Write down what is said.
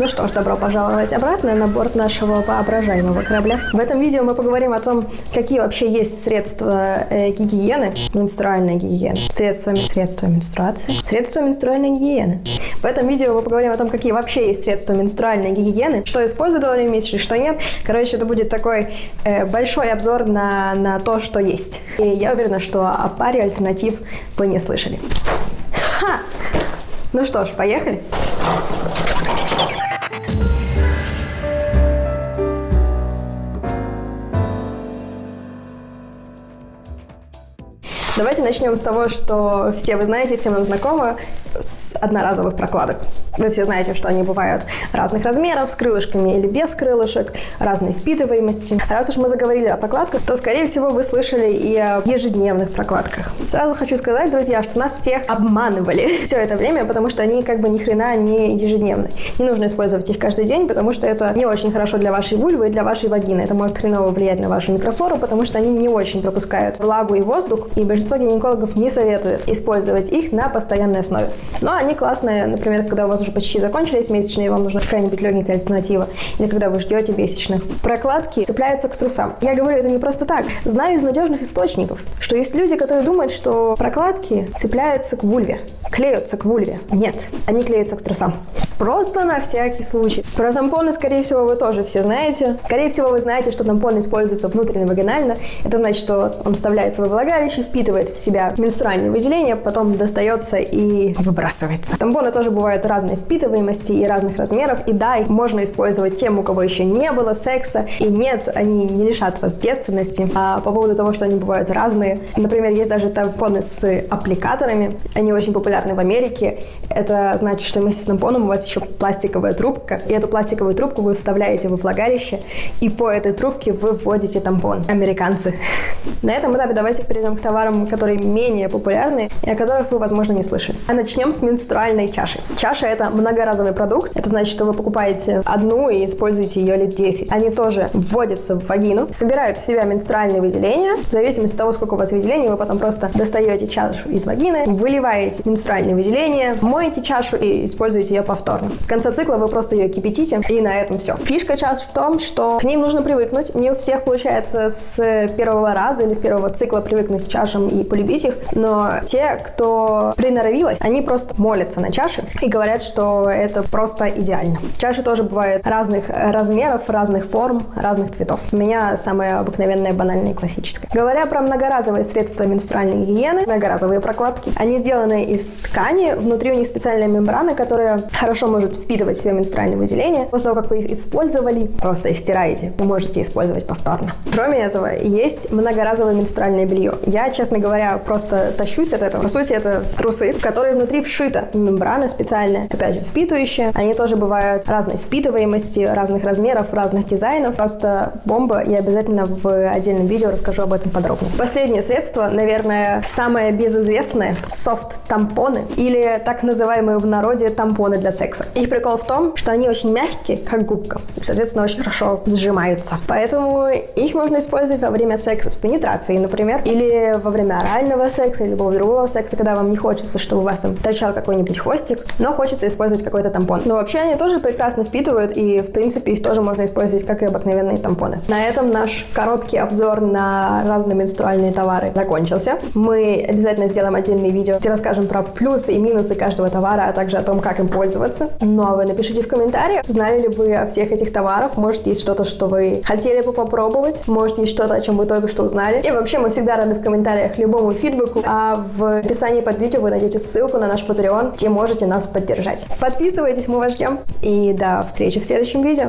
Ну что ж, добро пожаловать обратно на борт нашего воображаемого корабля. В этом видео мы поговорим о том, какие вообще есть средства э, гигиены, менструальной гигиены, средства, средства менструации, средства менструальной гигиены. В этом видео мы поговорим о том, какие вообще есть средства менструальной гигиены, что использовать во время месячных, что нет. Короче, это будет такой э, большой обзор на, на то, что есть. И я уверена, что о паре альтернатив вы не слышали. Ха! Ну что ж, поехали. Давайте начнем с того, что все вы знаете, все вам знакомы, с одноразовых прокладок. Вы все знаете, что они бывают разных размеров, с крылышками или без крылышек, разной впитываемости. Раз уж мы заговорили о прокладках, то, скорее всего, вы слышали и о ежедневных прокладках. Сразу хочу сказать, друзья, что нас всех обманывали все это время, потому что они как бы ни хрена не ежедневные. Не нужно использовать их каждый день, потому что это не очень хорошо для вашей вульвы и для вашей вагины. Это может хреново влиять на вашу микрофлору, потому что они не очень пропускают влагу и воздух, и большинство большинство гинекологов не советуют использовать их на постоянной основе. Но они классные, например, когда у вас уже почти закончились месячные, и вам нужна какая-нибудь легенькая альтернатива, или когда вы ждете месячных. Прокладки цепляются к трусам. Я говорю это не просто так. Знаю из надежных источников, что есть люди, которые думают, что прокладки цепляются к вульве, клеются к вульве. Нет, они клеются к трусам. Просто на всякий случай. Про тампоны, скорее всего, вы тоже все знаете. Скорее всего, вы знаете, что тампон используется внутренне вагинально. Это значит, что он вставляется во влагалище, впитывает в себя менструальные выделения, потом достается и выбрасывается. Тампоны тоже бывают разной впитываемости и разных размеров. И да, их можно использовать тем, у кого еще не было секса. И нет, они не лишат вас девственности. А по поводу того, что они бывают разные. Например, есть даже тампоны с аппликаторами. Они очень популярны в Америке. Это значит, что вместе с тампоном у вас еще пластиковая трубка, и эту пластиковую трубку вы вставляете во влагалище, и по этой трубке вы вводите тампон. Американцы. На этом этапе давайте перейдем к товарам, которые менее популярны и о которых вы, возможно, не слышали. А начнем с менструальной чаши. Чаша – это многоразовый продукт. Это значит, что вы покупаете одну и используете ее лет 10. Они тоже вводятся в вагину, собирают в себя менструальные выделения. В зависимости от того, сколько у вас выделений, вы потом просто достаете чашу из вагины, выливаете менструальные выделения, моете чашу и используете ее повторно повторно. В конце цикла вы просто ее кипятите, и на этом все. Фишка чаш в том, что к ним нужно привыкнуть. Не у всех получается с первого раза или с первого цикла привыкнуть к чашам и полюбить их, но те, кто приноровилась, они просто молятся на чаши и говорят, что это просто идеально. Чаши тоже бывают разных размеров, разных форм, разных цветов. У меня самая обыкновенная, банальная и классическая. Говоря про многоразовые средства менструальной гигиены, многоразовые прокладки, они сделаны из ткани, внутри у них специальная мембрана, которая хорошо может впитывать в себя менструальные выделения. После того, как вы их использовали, просто их стираете. Вы можете использовать повторно. Кроме этого, есть многоразовое менструальное белье. Я, честно говоря, просто тащусь от этого. По сути, это трусы, которые внутри вшита мембрана специальная, опять же, впитывающая. Они тоже бывают разной впитываемости, разных размеров, разных дизайнов. Просто бомба. Я обязательно в отдельном видео расскажу об этом подробно. Последнее средство, наверное, самое безызвестное – софт-тампоны или так называемые в народе тампоны для секса секса. Их прикол в том, что они очень мягкие, как губка, и, соответственно, очень хорошо сжимаются. Поэтому их можно использовать во время секса с пенетрацией, например, или во время орального секса, или любого другого секса, когда вам не хочется, чтобы у вас там торчал какой-нибудь хвостик, но хочется использовать какой-то тампон. Но вообще они тоже прекрасно впитывают, и, в принципе, их тоже можно использовать как и обыкновенные тампоны. На этом наш короткий обзор на разные менструальные товары закончился. Мы обязательно сделаем отдельное видео, где расскажем про плюсы и минусы каждого товара, а также о том, как им пользоваться нравится. Ну а вы напишите в комментариях, знали ли вы о всех этих товарах, может есть что-то, что вы хотели бы попробовать, может есть что-то, о чем вы только что узнали. И вообще мы всегда рады в комментариях любому фидбэку, а в описании под видео вы найдете ссылку на наш Patreon, где можете нас поддержать. Подписывайтесь, мы вас ждем, и до встречи в следующем видео.